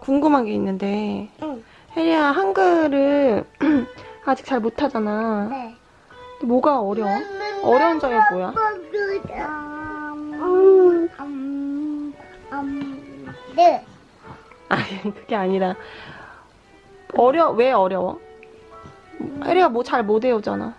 궁금한 게 있는데 응. 혜리야 한글을 아직 잘 못하잖아. 네. 뭐가 어려워? 어려운 점이 뭐야? 음, 음, 음, 네. 아니 그게 아니라 어려 왜 어려워? 혜리가 뭐 잘 못 외우잖아.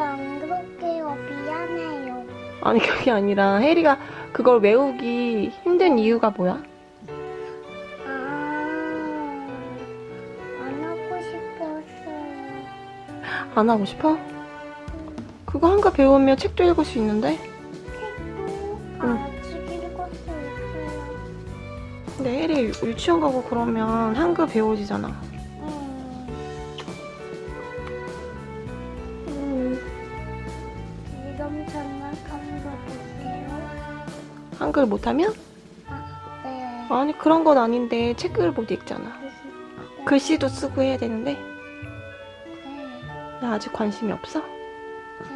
안 그럴게요. 미안해요. 아니 그게 아니라 혜리가 그걸 외우기 힘든 이유가 뭐야? 아, 안 하고 싶었어요. 안 하고 싶어? 그거 한글 배우면 책도 읽을 수 있는데? 책도 응. 아직 읽을 수 있어요. 근데 혜리 유치원 가고 그러면 한글 배워지잖아. 음, 음, 지금 장난감 가볼게요. 한글 못하면? 네. 아니 그런 건 아닌데 책을 못 읽잖아. 글씨도 쓰고 해야 되는데 네. 나 아직 관심이 없어? 네.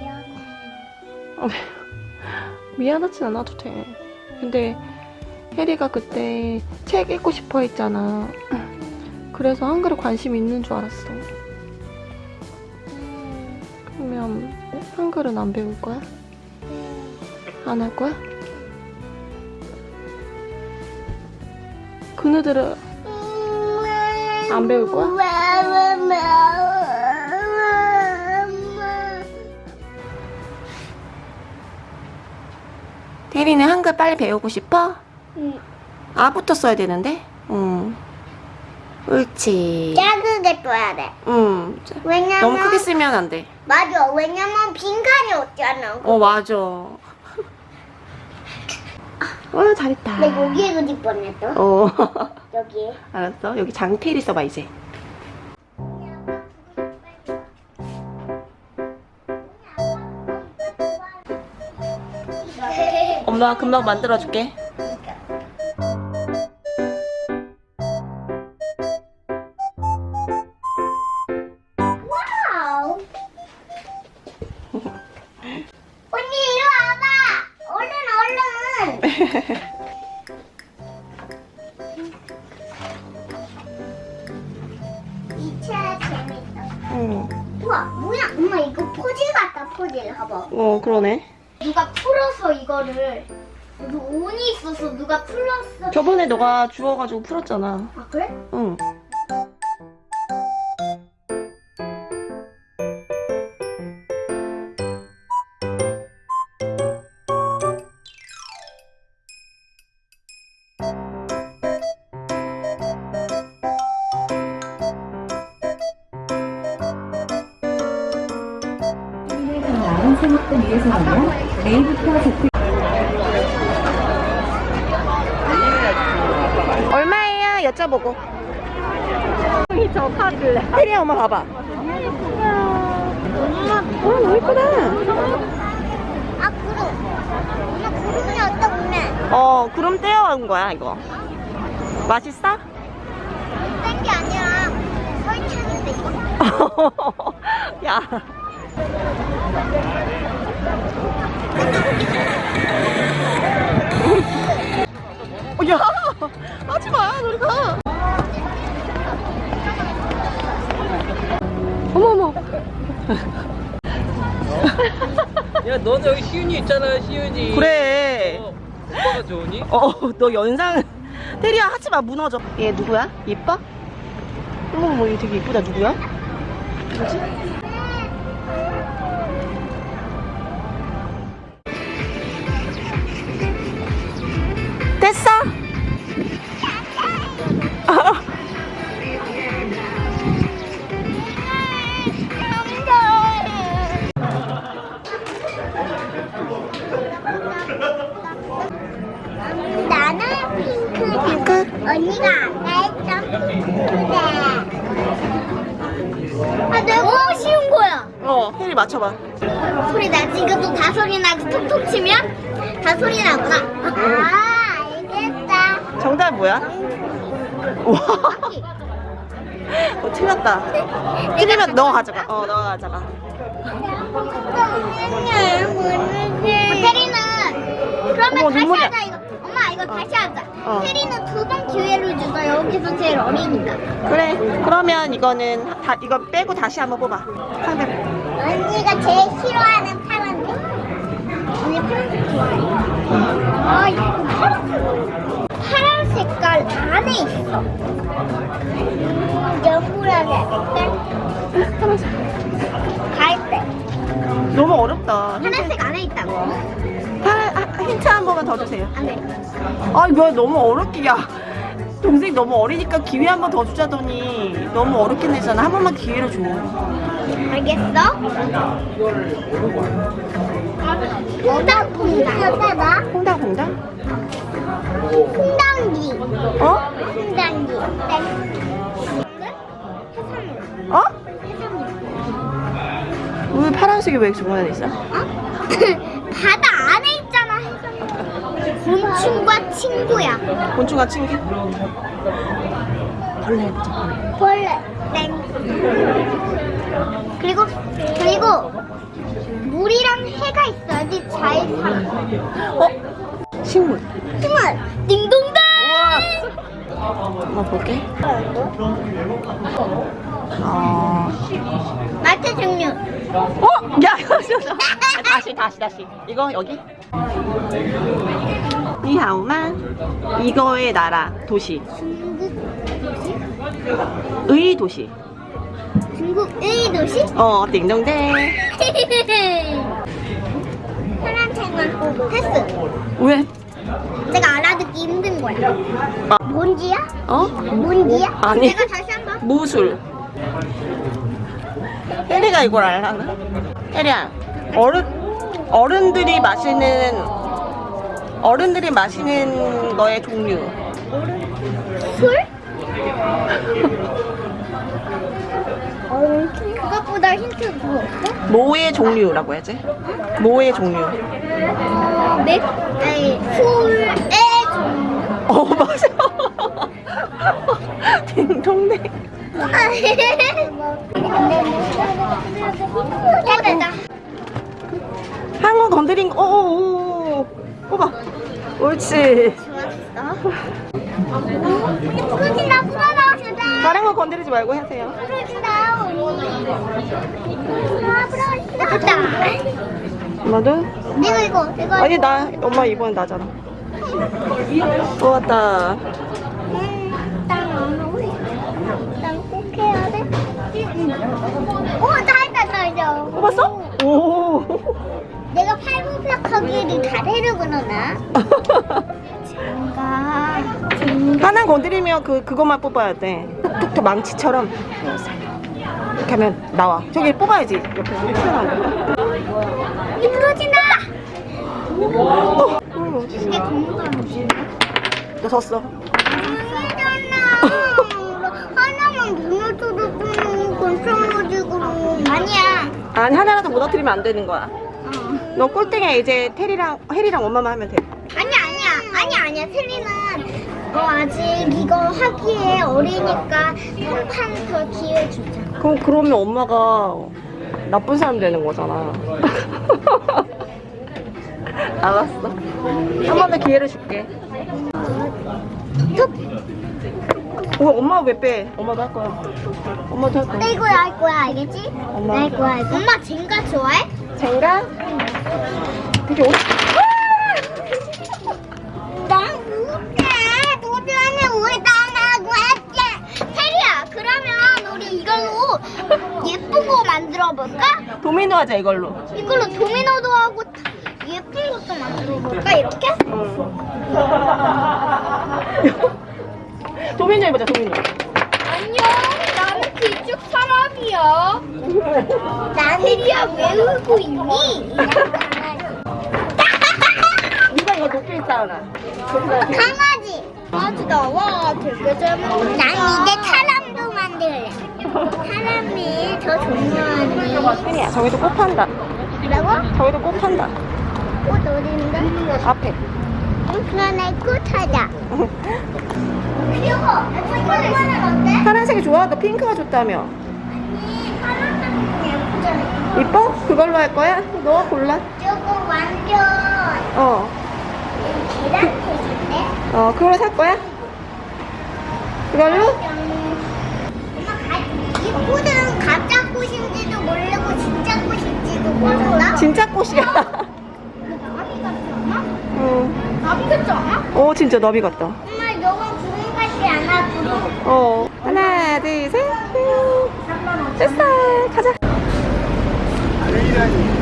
미안해요. 미안하진 않아도 돼. 근데 혜리가 그때 책 읽고 싶어 했잖아. 그래서 한글에 관심 있는 줄 알았어. 음, 그러면 한글은 안 배울 거야? 네. 안할 거야? 그네들은 안 배울 거야? 혜리는 한글 빨리 배우고 싶어? 응. 아부터 써야 되는데? 응. 옳지. 작게 써야 돼. 응. 왜냐면 너무 크게 쓰면 안 돼. 맞아. 왜냐면 빈칸이 없잖아. 어, 맞아. 어, 잘했다. 나 여기에 그릴 뻔했어. 어. 여기에. 알았어. 여기 장태일이 써봐, 이제. 엄마가 금방 만들어줄게. 포질. 봐봐. 어, 그러네. 누가 풀어서 이거를 온이 있어서 누가 풀었어. 저번에 너가 주워가지고 풀었잖아. 아 그래? 응. 생각권 위해서는요. A부터 Z 얼마예요? 여쭤보고. 저 카드. 혜리야, 엄마 봐봐. 엄마 어, 너무 예쁘다. 아 구름. 엄마 구름이 어떻네? 어, 구름 떼어온 거야, 이거. 맛있어? 뺀게 아니라 설탕인데 이거. 야. 하지 마, 우리가. 어머머. 야, 너는 여기 시윤이 있잖아, 시윤이. 그래. 어, 오빠가 좋으니? 어, 너 연상. 테리야, 하지 마, 무너져. 얘 누구야? 예뻐? 어머, 얘 되게 예쁘다, 누구야? 누구지? 됐어? 지? 이것도 다 소리 나고 톡톡 치면 다 소리 나구나. 아, 알겠다. 정답 뭐야? 와. 어, 틀렸다. 틀리면 너 가져가. 어, 너가 가져가. 테리는 어, 눈물이 다시 하자 이거. 엄마 이거 다시 하자. 어. 혜리는 두 번 기회를 주자. 여기서 제일 어리니까. 그래. 그러면 이거는 다 이거 빼고 다시 한번 뽑아. 상대로. 언니가 제일 싫어하는 파란색. 언니 파란색 좋아해. 아, 이거 파란, 파란 색깔 안에 있어. 음, 연구라게 색깔. 갈색. 너무 어렵다. 파란색 안에 있다고. 파란 아, 힌트 한 번만 더 주세요. 안에. 아, 왜 너무 어렵게 야. 동생 너무 어리니까 기회 한 번 더 주자더니 너무 어렵게 내잖아. 한 번만 기회를 줘. 알겠어? 퐁당퐁당. 봐봐. 퐁당퐁당? 퐁당기. 어? 땡. 해산물. 어? 왜 파란색이 왜 중간에 있어? 어? 바다 안에 있잖아. 곤충과 친구야. 곤충과 친구? 벌레. 벌레. 땡. 그리고 그리고 물이랑 해가 있어야지 잘 살아. 어? 식물. 정말 딩동댕. 한번 볼게. 어. 마트 종류. 어? 야. 아, 다시, 다시, 다시. 이거 여기. 니하오만. 이거의 나라, 도시. 중국 의 도시. 중국의 도시? 어, 띵동댕. 파란색만 패스. 왜? 내가 알아듣기 힘든 거야. 아. 뭔지야? 어? 뭔지야? 아니. 내가 다시 한 번. 무술. 혜리가 이걸 알라나? 혜리야, 어른, 어른들이 마시는, 어른들이 마시는 거의 종류. 술? 어, 그것보다 힌트 뭐 없어? 모의 종류라고 해야지. 모의 종류. 어, 맥, 아니, 술의 종류. 어, 맞아. 딩동댕. 한번 건드린 거, 오오오. 뽑아. 옳지. 좋았어. 풀어진다, 풀어나오시다. 다른 거 건드리지 말고 하세요. 언니. 아. 됐다. 엄마도? 내가 이거, 내가 아니, 나, 엄마 이번엔 나잖아. 뽑았다. 땅꼭 해야 돼? 오, 다 했다, 다 했다. 뽑았어? 오. 내가 팔굽혀펴기를 잘하려구나. 뭔가 하나 건드리면 그, 그것만 뽑아야 돼. 톡톡톡 망치처럼. 이렇게 하면 나와. 저기 뽑아야지. 옆에 튀어나오는 거. 이 부러진다. 어, 이게 무슨? 너 졌어. 아니잖아. 하나만 무너져도 괜찮아지고. 아니야. 아니, 하나라도 무너뜨리면 안 되는 거야. 어. 너 꼴등에 이제 테리랑, 혜리랑 엄마만 하면 돼. 아니야, 아니야, 아니야, 아니야. 세리는 어, 아직 이거 하기에 어리니까 한 판 더 기회 주자. 그럼, 그러면 엄마가 나쁜 사람 되는 거잖아. 알았어. 한 번 더 기회를 줄게. 툭. 어, 엄마 왜 빼? 엄마도 할 거야. 엄마도 할 거야. 내 거야, 할 거야, 알겠지? 엄마. 내 거야, 이거. 엄마 젠가 좋아해? 젠가? 되게 오... 난 못해. 도전을 왜 당하고 했지? 테리야, 그러면 우리 이걸로 예쁜 거 만들어 볼까? 도미노 하자 이걸로. 이걸로 도미노도 하고 예쁜 것도 만들어 볼까? 이렇게? 도미노 해보자 도미노. 사람이야. 난 테리야 왜 울고 있니? 네가 이거 높게 있잖아. 강아지. 강아지다. 와, 되게 잘 먹는다. 난 이제 사람도 만들래. 사람이 더 중요하니. 혜리야 저기도 꽃 판다. 뭐라고? 저기도 꽃 판다. 꽃 어딘데? 앞에. 그러네, 꽃 하자. 귀여워. 이거는 어때? 파란색이 좋아? 너 핑크가 좋다며. 아니, 파란색이 예쁘잖아. 이뻐? 그걸로 할 거야? 너 골라. 저거 완전 어. 어, 그걸로 살 거야? 엄마 가, 이 꽃은 가짜 꽃인지도 모르고 진짜 꽃인지도 모른다. 진짜 꽃이야. 나비 같지 않아? 어, 나비 같지 않아? 어, 진짜 나비 같다. 엄마 너무 구름 같지 않아? 구름. 어. 하나, 둘, 셋. 음, 됐어. 가자. 아, 내일하니